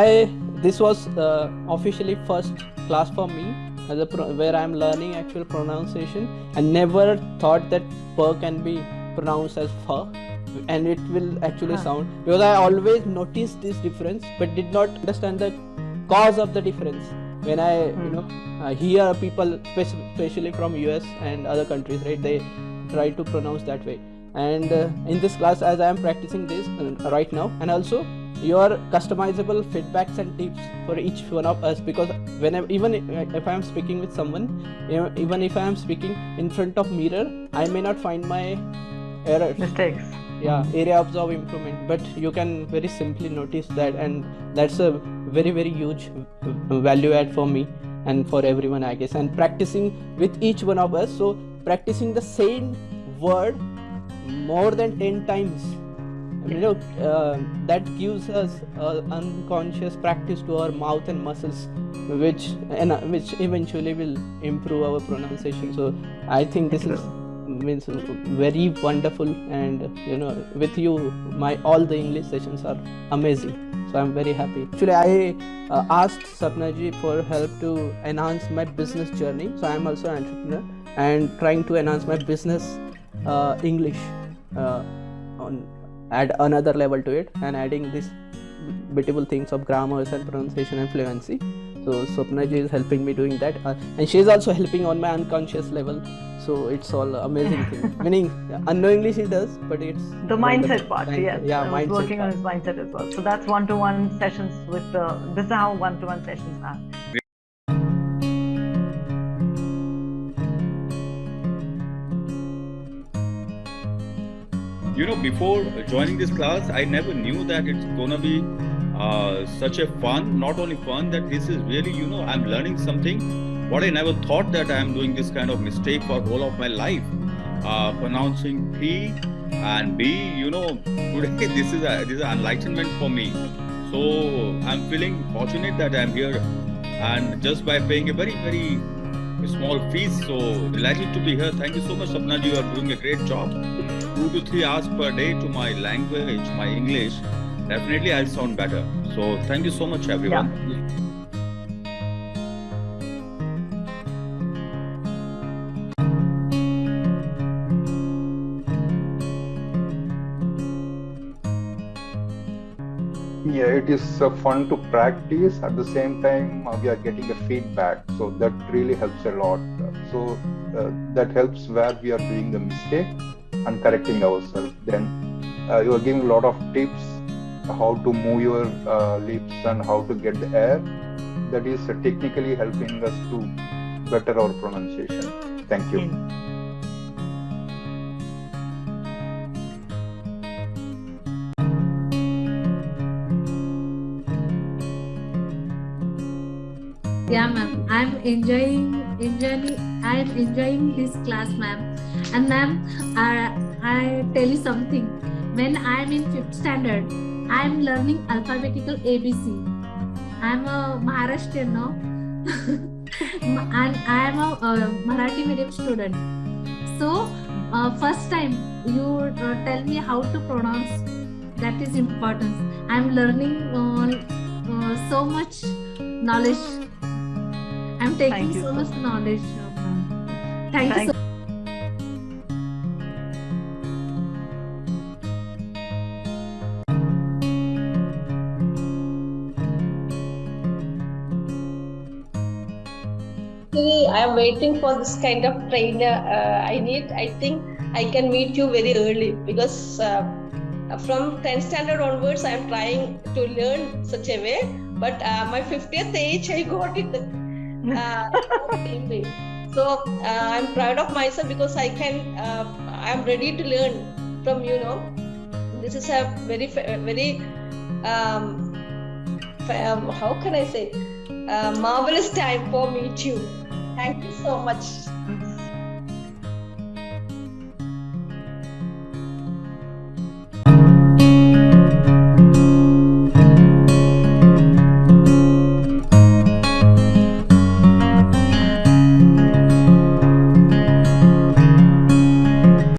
I this was uh, officially first class for me as a pro- where I'm learning actual pronunciation. I never thought that per can be pronounced as fur and it will actually Huh. sound because I always noticed this difference but did not understand the cause of the difference when I you Hmm. know uh, hear people especially from US and other countries right they try to pronounce that way and uh, in this class as I am practicing this uh, right now and also your customizable feedbacks and tips for each one of us. Because whenever even if I am speaking with someone you know, even if I am speaking in front of mirror I may not find my errors. Mistakes. yeah areas of improvement. But you can very simply notice that and that's a very very huge value add for me and for everyone i guess. And practicing with each one of us. So practicing the same word more than 10 times you know uh, that gives us unconscious practice to our mouth and muscles which and uh, which eventually will improve our pronunciation. So i think this is means very wonderful and you know with you my all the english sessions are amazing. So i'm very happy. Actually i uh, asked sapnaji for help to enhance my business journey. So i'm also an entrepreneur and trying to enhance my business uh, english uh, on add another level to it and adding this beautiful things of grammars and pronunciation and fluency so Swapnaji is helping me doing that uh, and she is also helping on my unconscious level so it's all amazing thing meaning unknowingly she does but it's The mindset part, mindset- yes. yeah I mindset working on his mindset as well. So that's one-to-one sessions with the. This is how one-to-one sessions are. You know before joining this class i never knew that it's gonna be uh, such a fun not only fun that this is really you know i'm learning something. What i never thought that i'm doing this kind of mistake for all of my life. Uh, pronouncing p and b you know today this is a this is an enlightenment for me. So i'm feeling fortunate that i'm here. And just by paying a very very small fees so delighted to be here thank you so much Sapna you are doing a great job two to three hours per day to my language, my English, definitely I'll sound better. So thank you so much, everyone. Yeah, it is uh, fun to practice. At the same time, uh, we are getting a feedback, so that really helps a lot. So uh, that helps where we are doing the mistake and correcting ourselves. Then uh, you are giving a lot of tips how to move your uh, lips and how to get the air. That is uh, technically helping us to better our pronunciation. Thank you. Yeah, ma'am. I'm enjoying enjoying I'm enjoying this class, ma'am. And ma'am, I I tell you something. When I'm in fifth standard, I'm learning alphabetical ABC. I'm a Maharashtrian, no? and I'm a uh, Marathi medium student. So, uh, first time you uh, tell me how to pronounce. That is important. I'm learning uh, uh, so much knowledge I'm taking Thank so so much knowledge. ma'am. Thank, Thank you so Actually, I am waiting for this kind of trainer. Uh, I need. I think I can meet you very early because uh, from 10th standard onwards, I am trying to learn such a way. But uh, my 50th age, I got it. Same way. so uh, I'm proud of myself because I can. Uh, I am ready to learn from you know. This is a very very. Um, um, how can I say? Uh, marvelous time for me too. Thank you so much.